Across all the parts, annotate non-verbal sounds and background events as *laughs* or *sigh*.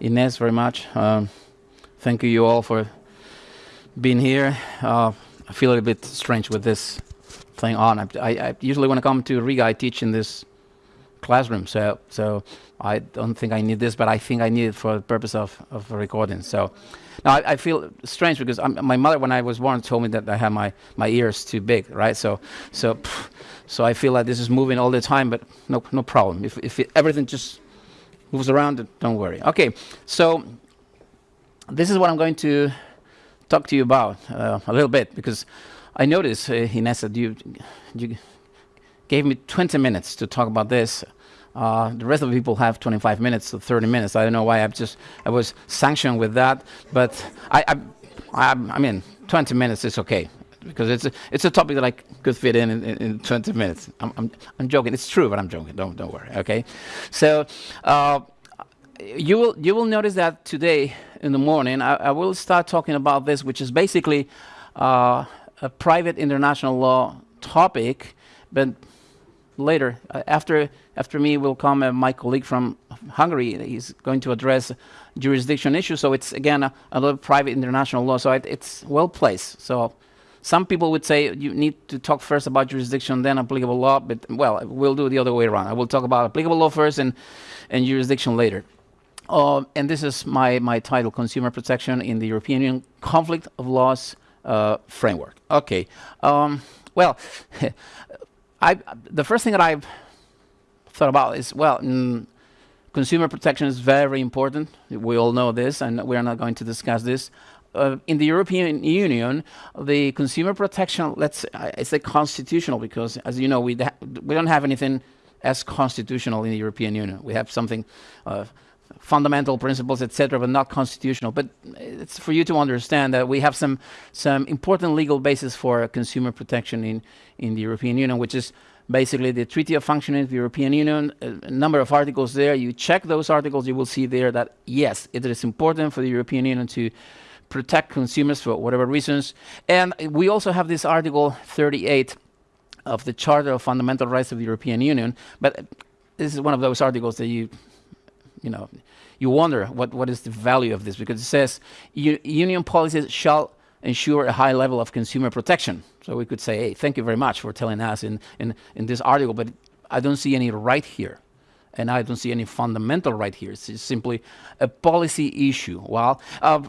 Ines very much. Um, thank you all for being here. Uh, I feel a little bit strange with this thing on. I, I, I, usually when I come to Riga, I teach in this classroom, so so I don't think I need this, but I think I need it for the purpose of, of recording. So now I, I feel strange because I'm, my mother, when I was born, told me that I have my, my ears too big, right? So so so I feel like this is moving all the time, but no no problem. If if it, everything just moves around, don't worry. Okay, so this is what I'm going to talk to you about uh, a little bit because I noticed, uh, you, you gave me 20 minutes to talk about this. Uh, the rest of the people have 25 minutes to 30 minutes. I don't know why I've just I was sanctioned with that, but I I, I, I mean 20 minutes is okay because it's a, it's a topic that I could fit in in, in 20 minutes. I'm, I'm, I'm joking. It's true, but I'm joking. Don't don't worry. Okay, so uh, you will you will notice that today in the morning I, I will start talking about this, which is basically uh, a private international law topic, but later uh, after after me will come uh, my colleague from Hungary. He's going to address jurisdiction issues. So it's again a, little private international law. So it, it's well placed. So some people would say you need to talk first about jurisdiction, then applicable law. But well, we'll do the other way around. I will talk about applicable law first and and jurisdiction later. Uh, and this is my, my title, Consumer Protection in the European Union Conflict of Laws uh, Framework. Okay, um, well, *laughs* I, the first thing that I've thought about is, well, mm, consumer protection is very important. We all know this, and we're not going to discuss this. Uh, in the European Union, the consumer protection, let's uh, say constitutional because, as you know, we, we don't have anything as constitutional in the European Union. We have something uh, fundamental principles, etc., but not constitutional. But it's for you to understand that we have some some important legal basis for consumer protection in in the European Union, which is basically the Treaty of Functioning of the European Union. A number of articles there. You check those articles, you will see there that yes, it is important for the European Union to protect consumers for whatever reasons. And we also have this Article 38 of the Charter of Fundamental Rights of the European Union. But this is one of those articles that you you know, you wonder what, what is the value of this because it says union policies shall ensure a high level of consumer protection. So we could say, hey, thank you very much for telling us in, in, in this article, but I don't see any right here. And I don't see any fundamental right here. It's simply a policy issue. Well, uh,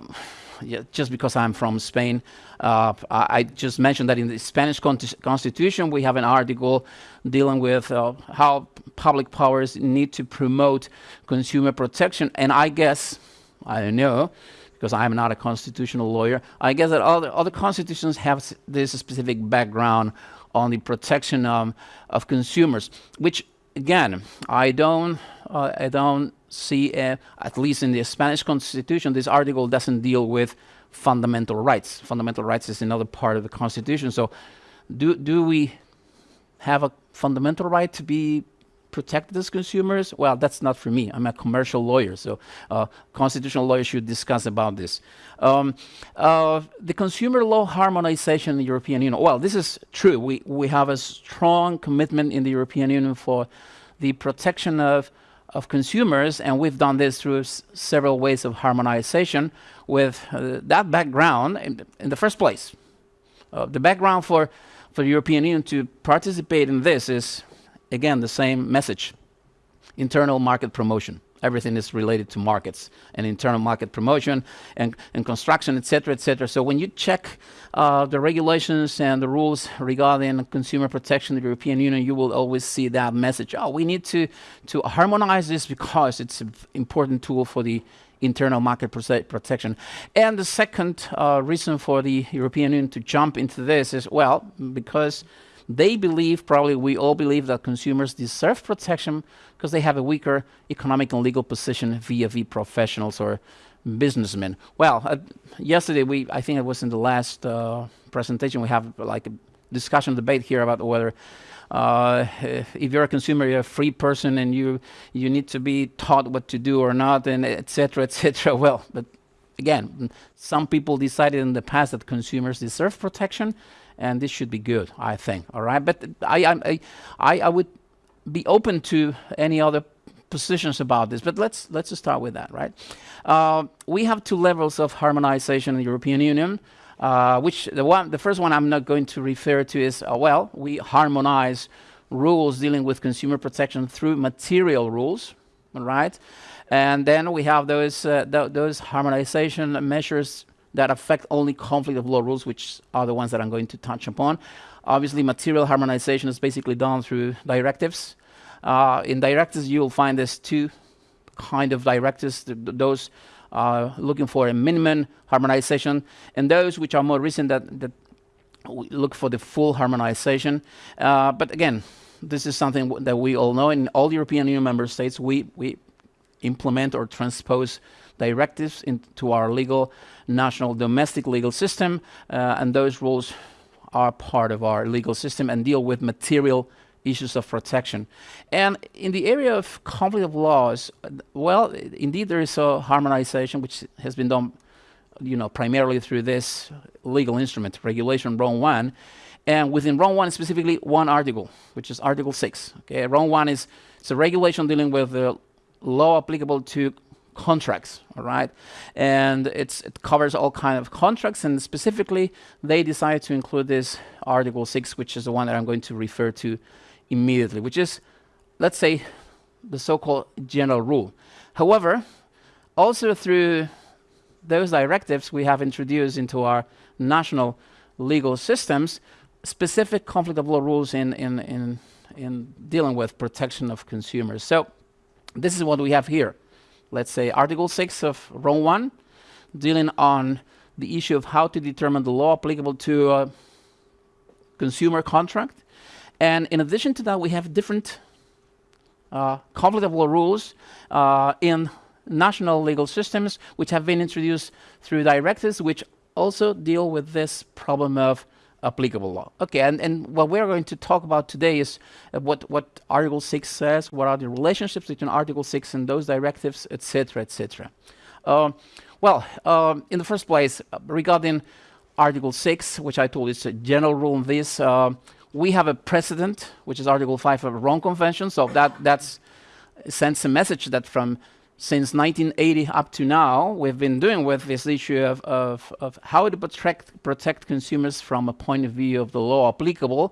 yeah, just because I'm from Spain, uh, I, just mentioned that in the Spanish con constitution we have an article dealing with uh, how public powers need to promote consumer protection. And I guess, I don't know, because I'm not a constitutional lawyer, I guess that other, other constitutions have this specific background on the protection um, of consumers, which again, I don't, uh, I don't see, uh, at least in the Spanish constitution, this article doesn't deal with fundamental rights. Fundamental rights is another part of the constitution. So do, do we have a fundamental right to be protected as consumers? Well, that's not for me. I'm a commercial lawyer, so uh, constitutional lawyers should discuss about this. Um, uh, the consumer law harmonization in the European Union. Well, this is true. We, we have a strong commitment in the European Union for the protection of of consumers, and we've done this through several ways of harmonization with uh, that background in, in, the first place. Uh, the background for, for the European Union to participate in this is, again, the same message, internal market promotion everything is related to markets and internal market promotion and, and construction, etc., etc. So when you check uh, the regulations and the rules regarding consumer protection in the European Union, you will always see that message. Oh, we need to, to harmonize this because it's an important tool for the internal market protection. And the second uh, reason for the European Union to jump into this is, well, because they believe, probably we all believe, that consumers deserve protection because they have a weaker economic and legal position vis-a-vis professionals or businessmen. Well, uh, yesterday we, I think it was in the last uh, presentation, we have like a discussion debate here about whether uh, if you're a consumer, you're a free person and you you need to be taught what to do or not, and etc. etc. Well, but again, some people decided in the past that consumers deserve protection, and this should be good, I think. All right, but I I I, would be open to any other positions about this, but let's let's just start with that, right? Uh, we have two levels of harmonization in the European Union. Uh, which the one, the first one I'm not going to refer to is uh, well, we harmonize rules dealing with consumer protection through material rules, right? And then we have those uh, th those harmonization measures that affect only conflict of law rules, which are the ones that I'm going to touch upon. Obviously, material harmonization is basically done through directives. Uh, in directives, you will find there's two kind of directives, th those uh, looking for a minimum harmonization, and those which are more recent that, that look for the full harmonization. Uh, but again, this is something that we all know. In all European Union member states, we, we implement or transpose directives into our legal, national, domestic legal system, uh, and those rules are part of our legal system and deal with material issues of protection. And in the area of conflict of laws, well, indeed there is a harmonization which has been done you know, primarily through this legal instrument, Regulation Rome 1, and within Rome 1 specifically one article, which is Article 6. Okay, Rome 1 is it's a regulation dealing with the law applicable to contracts, all right? And it's, it covers all kind of contracts, and specifically, they decided to include this Article 6, which is the one that I'm going to refer to immediately, which is, let's say, the so-called general rule. However, also through those directives we have introduced into our national legal systems specific conflict of law rules in, in, in, in dealing with protection of consumers. So this is what we have here. Let's say Article 6 of Rome 1, dealing on the issue of how to determine the law applicable to a consumer contract. And in addition to that, we have different uh, conflict of law rules uh, in national legal systems, which have been introduced through directives, which also deal with this problem of applicable law. Okay, and, and what we're going to talk about today is uh, what, what Article 6 says, what are the relationships between Article 6 and those directives, etc., etc. Uh, well, um, in the first place, uh, regarding Article 6, which I told is a general rule in this, uh, we have a precedent, which is Article 5 of the Rome Convention. So that that's sends a message that from since 1980 up to now, we've been doing with this issue of, of, of how to protect, protect consumers from a point of view of the law applicable.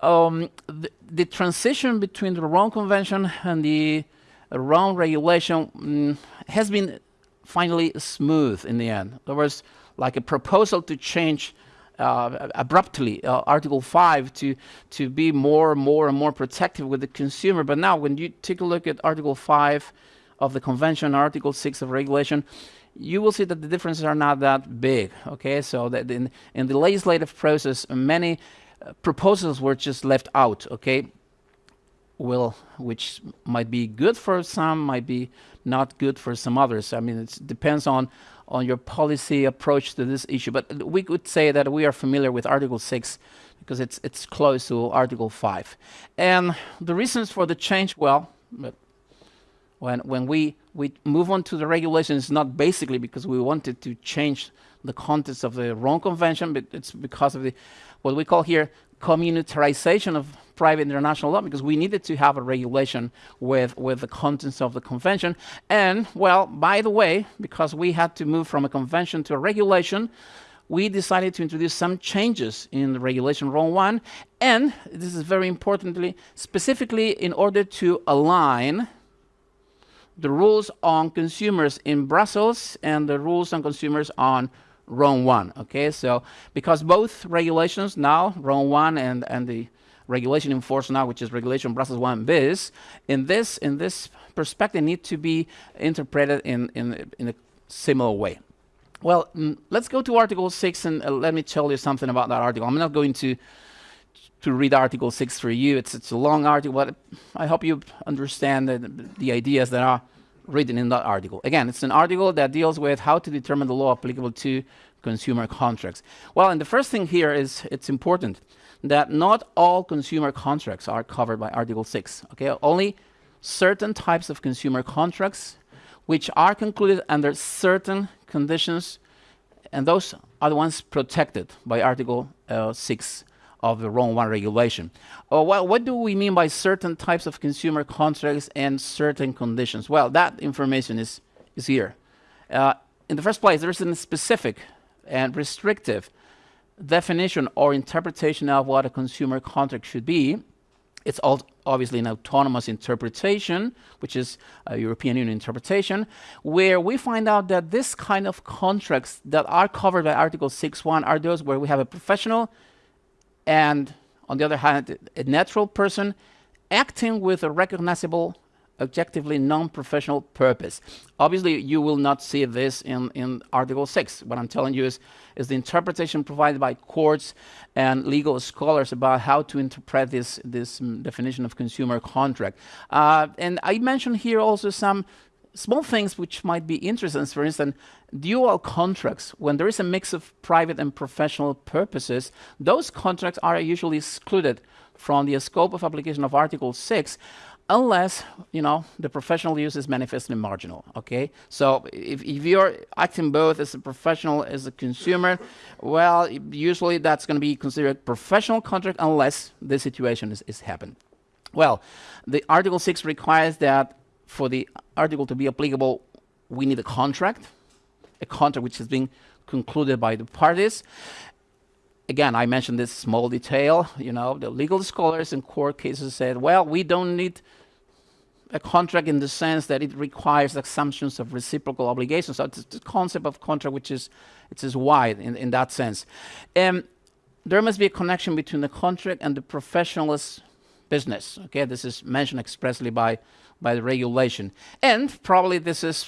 Um, the, the, transition between the Rome Convention and the Rome regulation mm, has been finally smooth in the end. There was like a proposal to change uh, abruptly uh, Article 5 to, to be more and more and more protective with the consumer. But now when you take a look at Article 5 of the Convention, Article 6 of regulation, you will see that the differences are not that big. Okay, so that in, in the legislative process, many uh, proposals were just left out. Okay, will which might be good for some, might be not good for some others. I mean, it depends on on your policy approach to this issue. But we could say that we are familiar with Article 6 because it's, it's close to Article 5. And the reasons for the change, well, when, when we, we move on to the regulations, not basically because we wanted to change the contents of the Rome Convention, but it's because of the what we call here communitarization of private international law because we needed to have a regulation with, with the contents of the convention. And, well, by the way, because we had to move from a convention to a regulation, we decided to introduce some changes in the regulation Rome 1. And this is very importantly, specifically in order to align the rules on consumers in Brussels and the rules on consumers on Rome 1. Okay, so because both regulations now, Rome 1 and, and the regulation in force now, which is regulation Brussels 1 bis, in this, in this perspective need to be interpreted in, in, in a similar way. Well, mm, let's go to Article 6 and uh, let me tell you something about that article. I'm not going to to read Article 6 for you. It's, it's a long article, but I hope you understand the, the ideas that are written in that article. Again, it's an article that deals with how to determine the law applicable to consumer contracts. Well, and the first thing here is it's important that not all consumer contracts are covered by Article 6. Okay, only certain types of consumer contracts which are concluded under certain conditions, and those are the ones protected by Article uh, 6 of the Rome 1 regulation. Uh, well, what do we mean by certain types of consumer contracts and certain conditions? Well, that information is, is here. Uh, in the first place, there's a specific and restrictive definition or interpretation of what a consumer contract should be. It's obviously an autonomous interpretation, which is a European Union interpretation, where we find out that this kind of contracts that are covered by Article 6.1 are those where we have a professional and, on the other hand, a natural person acting with a recognizable objectively non-professional purpose. Obviously, you will not see this in, in Article 6. What I'm telling you is, is the interpretation provided by courts and legal scholars about how to interpret this, this um, definition of consumer contract. Uh, and I mentioned here also some small things which might be interesting. For instance, dual contracts, when there is a mix of private and professional purposes, those contracts are usually excluded from the scope of application of Article 6 unless you know the professional use is manifestly marginal okay so if, if you're acting both as a professional as a consumer well usually that's going to be considered professional contract unless the situation is, is happened well the article 6 requires that for the article to be applicable we need a contract a contract which has been concluded by the parties again, I mentioned this small detail, you know, the legal scholars in court cases said, well, we don't need a contract in the sense that it requires assumptions of reciprocal obligations. So it's the concept of contract which is it is wide in, in that sense. Um, there must be a connection between the contract and the professional's business. Okay, this is mentioned expressly by by the regulation, and probably this is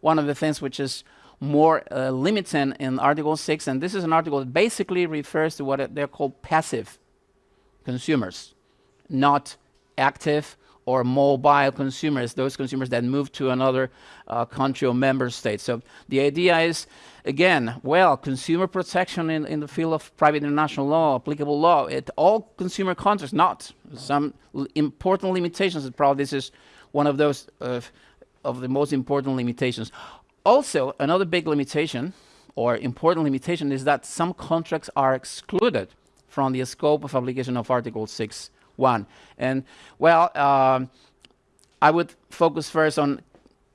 one of the things which is more uh, limited in Article 6, and this is an article that basically refers to what they're called passive consumers, not active or mobile consumers, those consumers that move to another uh, country or member state. So the idea is, again, well, consumer protection in, in the field of private international law, applicable law, it all consumer contracts, not some important limitations. Probably this is one of those uh, of the most important limitations. Also, another big limitation or important limitation is that some contracts are excluded from the scope of application of Article 6.1. And well, um, I would focus first on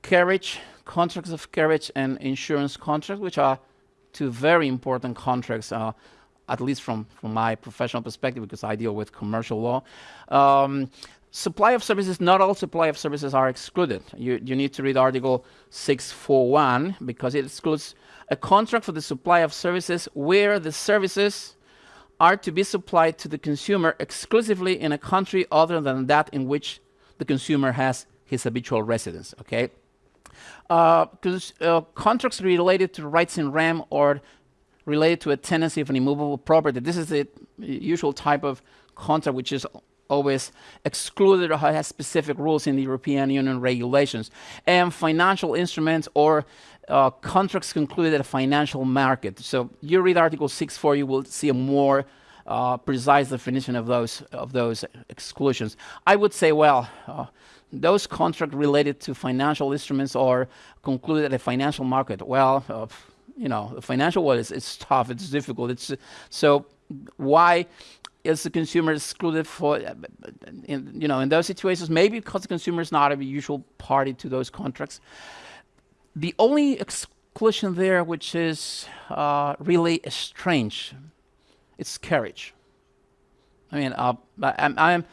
carriage, contracts of carriage and insurance contracts, which are two very important contracts, uh, at least from, from my professional perspective, because I deal with commercial law. Um, supply of services, not all supply of services are excluded. You, you need to read Article 641 because it excludes a contract for the supply of services where the services are to be supplied to the consumer exclusively in a country other than that in which the consumer has his habitual residence, okay? Uh, uh, contracts related to rights in rem or related to a tenancy of an immovable property. This is the usual type of contract which is always excluded or has specific rules in the European Union regulations. And financial instruments or uh, contracts concluded at a financial market. So you read Article 6.4, you will see a more uh, precise definition of those of those exclusions. I would say, well, uh, those contracts related to financial instruments are concluded at a financial market. Well, uh, you know, the financial world is it's tough, it's difficult. It's so why is the consumer excluded for, in, you know, in those situations? Maybe because the consumer is not a usual party to those contracts. The only exclusion there, which is uh, really strange, it's carriage. I mean, uh, I'm, I'm,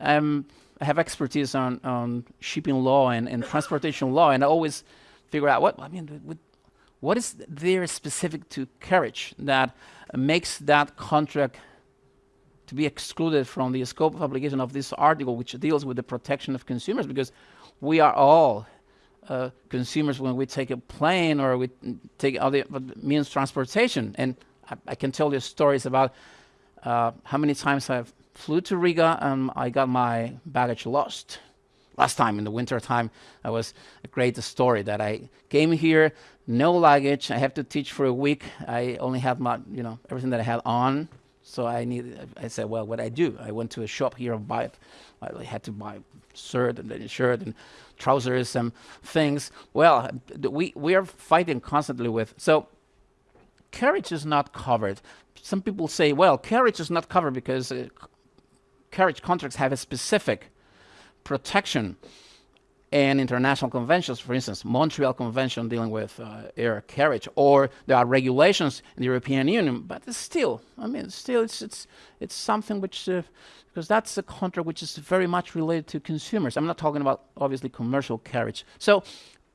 I'm, i have expertise on, on shipping law and, and transportation law, and I always figure out what, I mean, what is there specific to carriage that makes that contract to be excluded from the scope of application of this article, which deals with the protection of consumers, because we are all uh, consumers when we take a plane or we take other means transportation. And I, I, can tell you stories about uh, how many times I flew to Riga and I got my baggage lost. Last time in the winter time, that was a great story that I came here, no luggage. I have to teach for a week. I only had my, you know, everything that I had on. So I need. I said, well, what I do? I went to a shop here and buy. I had to buy shirt and then shirt and trousers and things. Well, we we are fighting constantly with so carriage is not covered. Some people say, well, carriage is not covered because uh, carriage contracts have a specific protection and international conventions, for instance, Montreal Convention dealing with uh, air carriage, or there are regulations in the European Union, but it's still, I mean, still it's, it's, it's something which, uh, because that's a contract which is very much related to consumers. I'm not talking about, obviously, commercial carriage. So,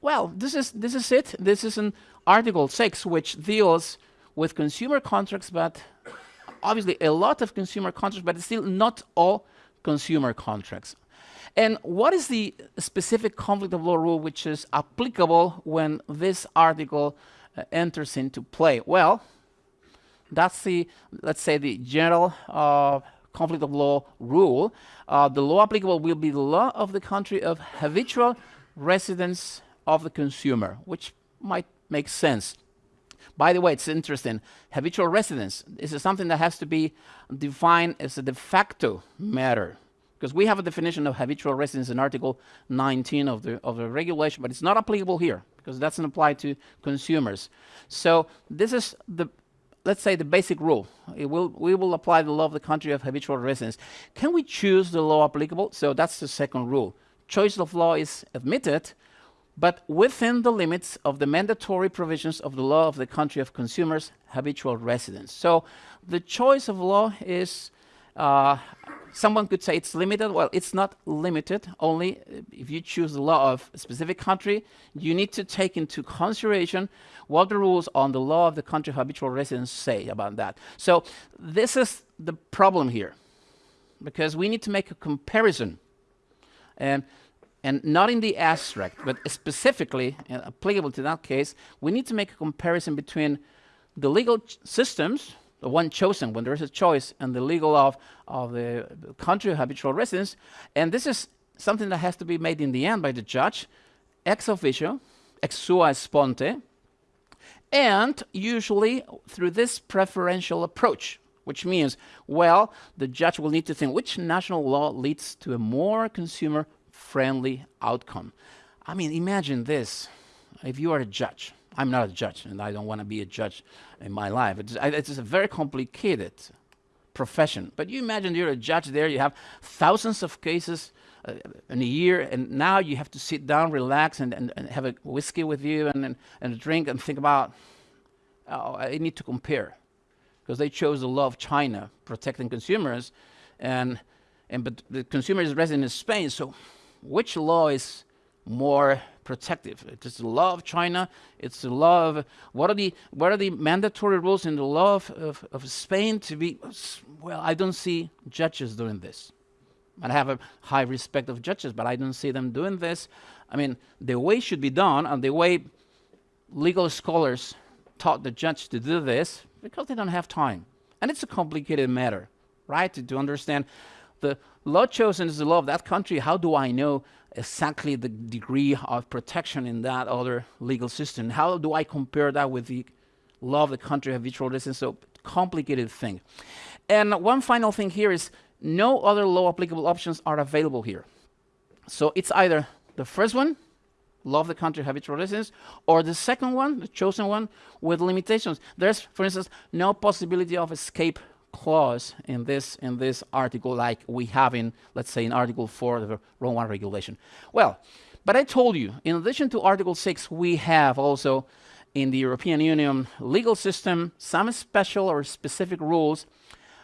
well, this is, this is it. This is an Article 6, which deals with consumer contracts, but obviously a lot of consumer contracts, but it's still not all consumer contracts. And what is the specific conflict of law rule which is applicable when this article uh, enters into play? Well, that's the, let's say, the general uh, conflict of law rule. Uh, the law applicable will be the law of the country of habitual residence of the consumer, which might make sense. By the way, it's interesting. Habitual residence is something that has to be defined as a de facto matter because we have a definition of habitual residence in Article 19 of the, of the regulation, but it's not applicable here because that doesn't apply to consumers. So this is the, let's say, the basic rule. It will, we will apply the law of the country of habitual residence. Can we choose the law applicable? So that's the second rule. Choice of law is admitted, but within the limits of the mandatory provisions of the law of the country of consumers' habitual residence. So the choice of law is uh, someone could say it's limited. Well, it's not limited. Only if you choose the law of a specific country, you need to take into consideration what the rules on the law of the country of habitual residence say about that. So this is the problem here, because we need to make a comparison, and and not in the abstract, but specifically uh, applicable to that case, we need to make a comparison between the legal systems the one chosen when there is a choice and the legal of, of the country of habitual residence. And this is something that has to be made in the end by the judge, ex officio, ex sua sponte, and usually through this preferential approach, which means, well, the judge will need to think which national law leads to a more consumer friendly outcome. I mean, imagine this if you are a judge I'm not a judge, and I don't want to be a judge in my life. It's, it's a very complicated profession. But you imagine you're a judge there, you have thousands of cases uh, in a year, and now you have to sit down, relax, and, and, and have a whiskey with you and, and, and, a drink and think about, oh, I need to compare. Because they chose the law of China, protecting consumers, and, and but the consumer is resident in Spain, so which law is more protective. It's the law of China. It's the law of what are the what are the mandatory rules in the law of, of, of Spain to be? Well, I don't see judges doing this. I have a high respect of judges, but I don't see them doing this. I mean, the way should be done, and the way legal scholars taught the judge to do this, because they don't have time, and it's a complicated matter, right? To, to understand the law chosen is the law of that country. How do I know exactly the degree of protection in that other legal system. How do I compare that with the law of the country of habitual residence? So complicated thing. And one final thing here is no other law applicable options are available here. So it's either the first one, law of the country of habitual residence, or the second one, the chosen one, with limitations. There's, for instance, no possibility of escape clause in this in this article like we have in let's say in article 4 of the Rome 1 regulation. Well but I told you in addition to article 6 we have also in the European Union legal system some special or specific rules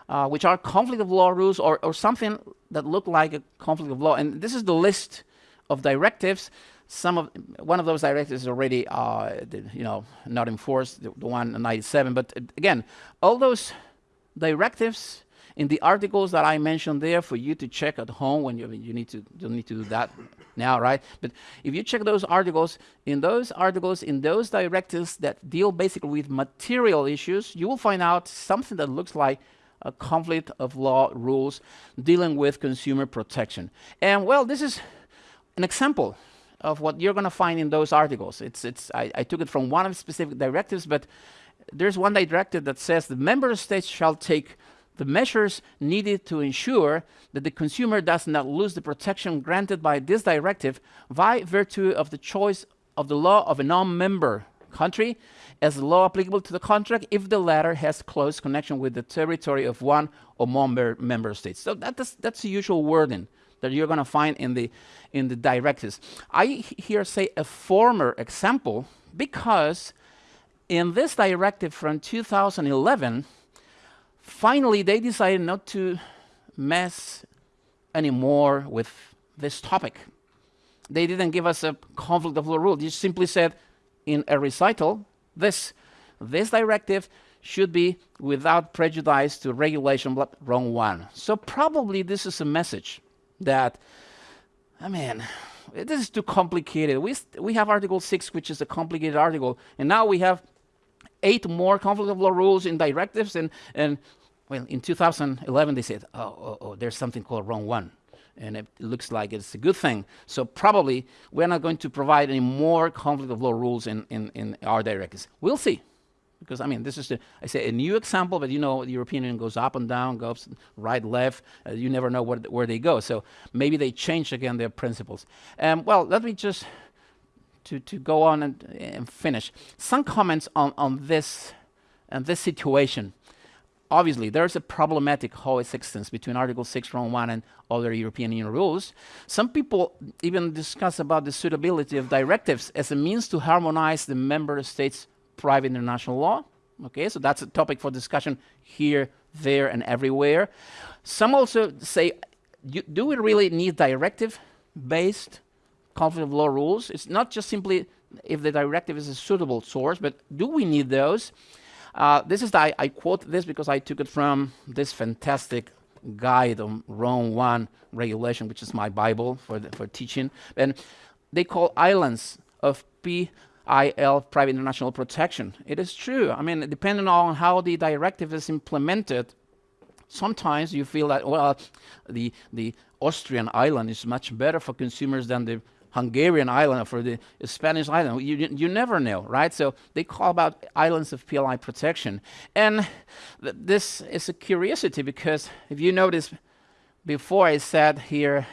uh, which are conflict of law rules or, or something that look like a conflict of law. And this is the list of directives. Some of one of those directives is already uh, you know not enforced the, the one 97 but uh, again all those directives in the articles that I mentioned there for you to check at home when you, you need to don't need to do that now, right? But if you check those articles, in those articles, in those directives that deal basically with material issues, you will find out something that looks like a conflict of law rules dealing with consumer protection. And well, this is an example of what you're going to find in those articles. It's, it's, I, I took it from one of the specific directives, but there's one directive that says the member states shall take the measures needed to ensure that the consumer does not lose the protection granted by this directive by virtue of the choice of the law of a non-member country as the law applicable to the contract if the latter has close connection with the territory of one or more member states. So that is, that's the usual wording that you're going to find in the in the directives. I here say a former example because in this directive from 2011, finally they decided not to mess anymore with this topic. They didn't give us a conflict of law rule. They simply said in a recital, this, this directive should be without prejudice to regulation, Rome 1. So probably this is a message that, ah, I mean, this is too complicated. We, we have Article 6, which is a complicated article, and now we have eight more conflict of law rules in directives, and, and well, in 2011 they said, oh, oh, oh, there's something called Rome 1 and it looks like it's a good thing. So probably we're not going to provide any more conflict of law rules in, in, in our directives. We'll see. Because, I mean, this is, a, I say, a new example, but you know, the European Union goes up and down, goes right, left. Uh, you never know where, where they go. So maybe they change again their principles. Um, well, let me just, to, to go on and, and finish. Some comments on, on this, and this situation. Obviously, there's a problematic coexistence between Article 6, Rome 1 and other European Union rules. Some people even discuss about the suitability of directives as a means to harmonize the member states' private international law. Okay, so that's a topic for discussion here, there, and everywhere. Some also say, do we really need directive-based conflict of law rules? It's not just simply if the directive is a suitable source, but do we need those? Uh, this is the, I, I, quote this because I took it from this fantastic guide on Rome 1 regulation, which is my Bible for, the, for teaching. And they call islands of PIL, private international protection. It is true. I mean, depending on how the directive is implemented, sometimes you feel that, well, the, the Austrian island is much better for consumers than the Hungarian island or for the Spanish island. You, you never know, right? So they call about islands of PLI protection. And th this is a curiosity because if you notice, before I said here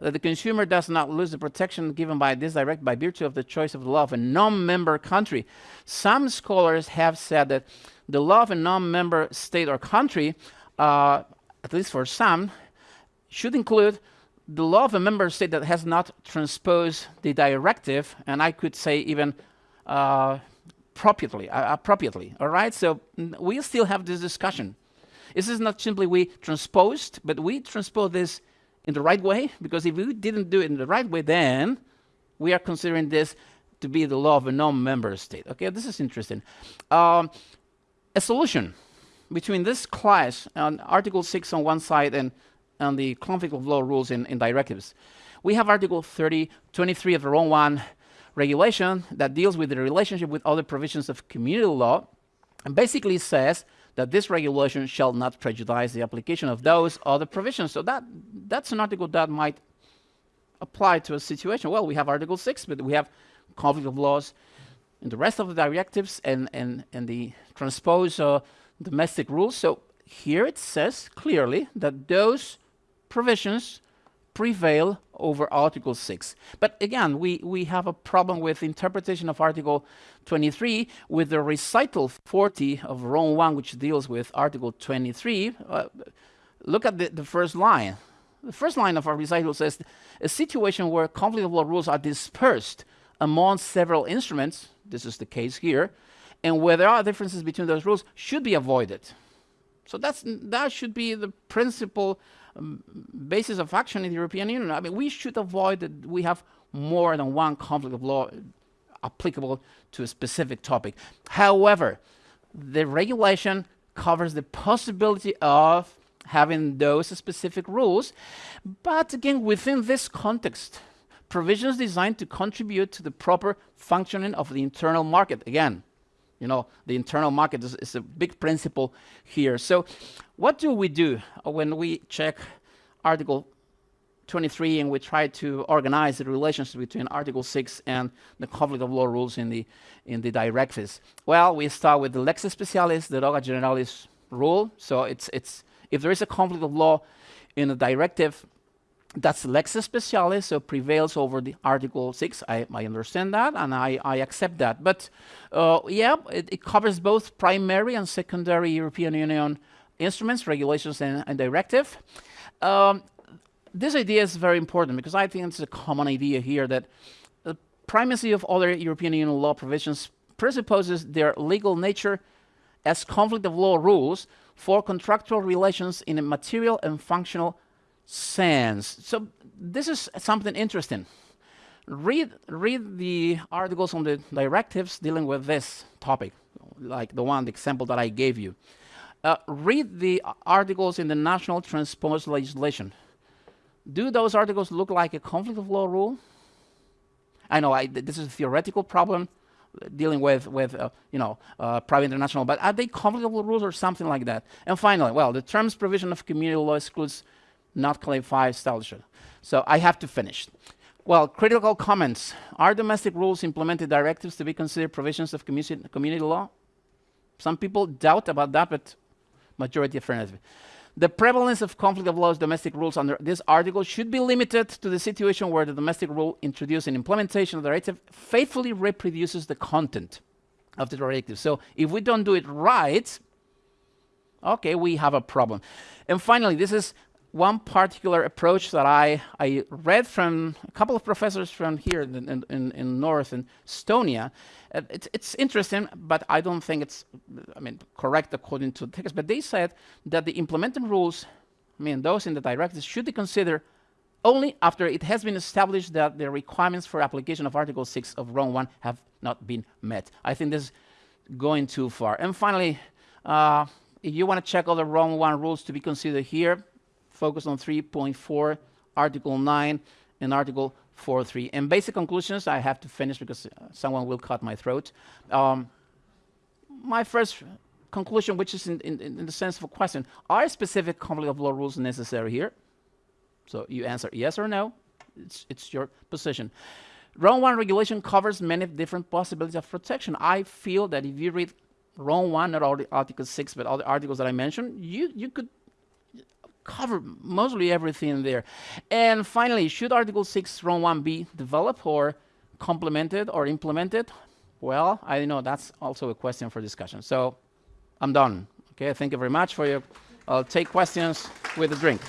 that the consumer does not lose the protection given by this direct by virtue of the choice of the law of a non-member country. Some scholars have said that the law of a non-member state or country, uh, at least for some, should include the law of a member state that has not transposed the directive, and I could say even uh, appropriately, uh, appropriately, all right? So we still have this discussion. This is not simply we transposed, but we transpose this in the right way, because if we didn't do it in the right way, then we are considering this to be the law of a non-member state. Okay, this is interesting. Um, a solution between this class and Article 6 on one side and and the conflict of law rules in, in directives. We have Article 30, 23 of the Rome 1 regulation that deals with the relationship with other provisions of community law and basically says that this regulation shall not prejudice the application of those other provisions. So that that's an article that might apply to a situation. Well, we have Article 6, but we have conflict of laws in the rest of the directives and, and, and the transpose uh, domestic rules. So here it says clearly that those provisions prevail over Article 6. But again, we, we have a problem with interpretation of Article 23 with the recital 40 of Rome 1, which deals with Article 23. Uh, look at the, the first line. The first line of our recital says, a situation where conflict of law rules are dispersed among several instruments, this is the case here, and where there are differences between those rules should be avoided. So that's, that should be the principal basis of action in the European Union. I mean, we should avoid that we have more than one conflict of law applicable to a specific topic. However, the regulation covers the possibility of having those specific rules, but again, within this context, provisions designed to contribute to the proper functioning of the internal market. Again, you know, the internal market is, is, a big principle here. So what do we do when we check Article 23 and we try to organize the relationship between Article 6 and the conflict of law rules in the, in the directives? Well, we start with the lex specialis, the deroga generalis rule. So it's, it's, if there is a conflict of law in a directive, that's lex specialis, so prevails over the Article 6. I, I understand that, and I, I accept that. But uh, yeah, it, it, covers both primary and secondary European Union instruments, regulations, and, and directive. Um, this idea is very important because I think it's a common idea here that the primacy of other European Union law provisions presupposes their legal nature as conflict of law rules for contractual relations in a material and functional sense. So this is something interesting. Read, read the articles on the directives dealing with this topic, like the one, the example that I gave you. Uh, read the articles in the national transposed legislation. Do those articles look like a conflict of law rule? I know I, this is a theoretical problem dealing with, with uh, you know, uh, private international, but are they conflict of law rules or something like that? And finally, well, the terms provision of community law excludes not clarified establishment. So I have to finish. Well, critical comments. Are domestic rules implemented directives to be considered provisions of community law? Some people doubt about that, but majority affirmative. The prevalence of conflict of laws domestic rules under this article should be limited to the situation where the domestic rule introduced in implementation of the directive faithfully reproduces the content of the directive. So if we don't do it right, okay, we have a problem. And finally, this is one particular approach that I, I read from a couple of professors from here in, in, in North in Estonia. Uh, it's, it's interesting, but I don't think it's, I mean, correct according to the text. But they said that the implementing rules, I mean, those in the directives, should be considered only after it has been established that the requirements for application of Article 6 of Rome 1 have not been met. I think this is going too far. And finally, uh, if you want to check all the Rome 1 rules to be considered here, focus on 3.4, Article 9, and Article 4.3. And basic conclusions, I have to finish because uh, someone will cut my throat. Um, my first conclusion, which is in, in, in, the sense of a question, are specific conflict of law rules necessary here? So you answer yes or no. It's, it's your position. Rome 1 regulation covers many different possibilities of protection. I feel that if you read Rome 1, not all the Article 6, but all the articles that I mentioned, you, you could cover mostly everything there. And finally, should Article 6 Rome 1 be developed or complemented or implemented? Well, I know that's also a question for discussion. So I'm done. Okay, thank you very much for your, I'll take questions with a drink.